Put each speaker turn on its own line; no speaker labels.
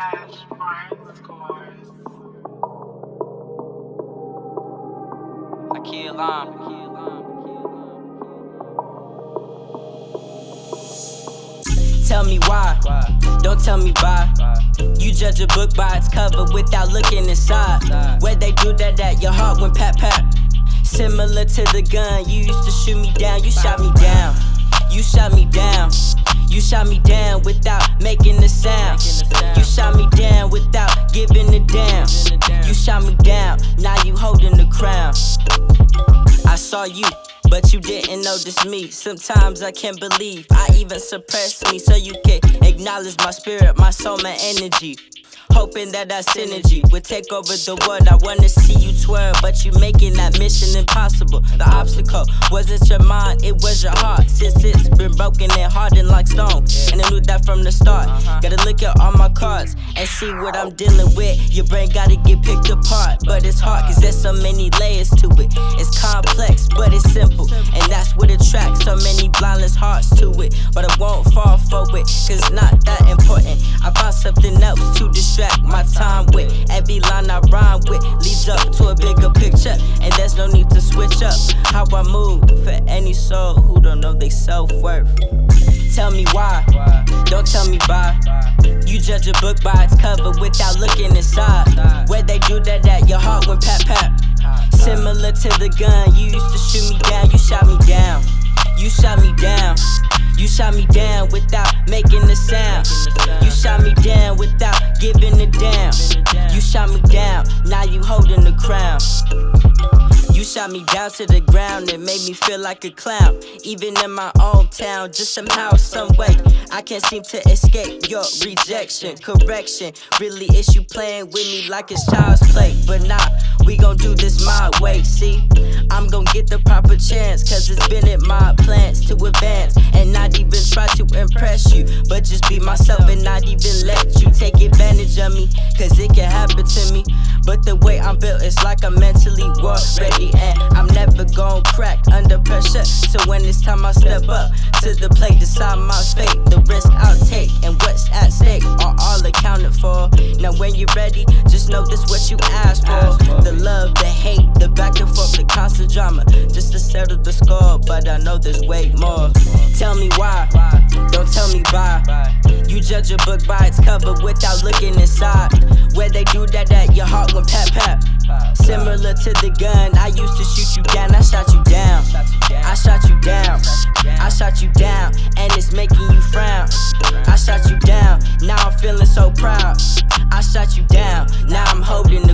Ash Martin scores.
Akil Lam. Tell me why, don't tell me why. You judge a book by its cover without looking inside. Where they do that at your heart when pat pat. Similar to the gun you used to shoot me down, you shot me down. You shot me down. You shot me down without making a saw you, but you didn't notice me. Sometimes I can't believe I even suppress me so you can acknowledge my spirit, my soul, my energy. Hoping that our synergy would take over the world. I wanna see you but you making that mission impossible. The obstacle wasn't your mind, it was your heart. Since it's been broken and hardened like stone. And I knew that from the start. Uh-huh. Gotta look at all my cards and see what I'm dealing with. Your brain gotta get picked apart, but it's hard cause there's so many layers to it. It's complex, but it's simple. And that's what attracts so many blindless hearts to it. But I won't fall for it, cause it's not that important. I found something else to distract my time with. Every line I rhyme with leads up to a bigger picture, and there's no need to switch up how I move for any soul who don't know their self worth. Tell me why, don't tell me why. You judge a book by its cover without looking inside. Where they do that at your heart went pat pat. Similar to the gun you used to shoot me down, you shot me down. You shot me down. You shot me down without making a sound. You shot me down without shot me down to the ground and made me feel like a clown. Even in my own town, just somehow, some way, I can't seem to escape your rejection. Correction, really, is you playing with me like it's child's play. But nah, we gon' do this my way, see? I'm gon' get the proper chance, cause it's been in my plans to advance and not even try to impress you. But just be myself and not even let you take advantage of me, cause it can happen to me. But the way I'm built, it's like I'm mentally war When it's time I step up to the plate, decide my fate, the risk I'll take, and what's at stake are all accounted for. Now when you're ready, just know this what you asked for. The love, the hate, the back and forth, the constant drama, just to settle the score. But I know there's way more. Tell me why, don't tell me why. You judge a book by its cover without looking inside. Where they do that at your heart when pat pat. Similar to the gun, I used to shoot you down, I shot you down. I shot you down, I shot you down, and it's making you frown. I shot you down, now I'm feeling so proud. I shot you down, now I'm holding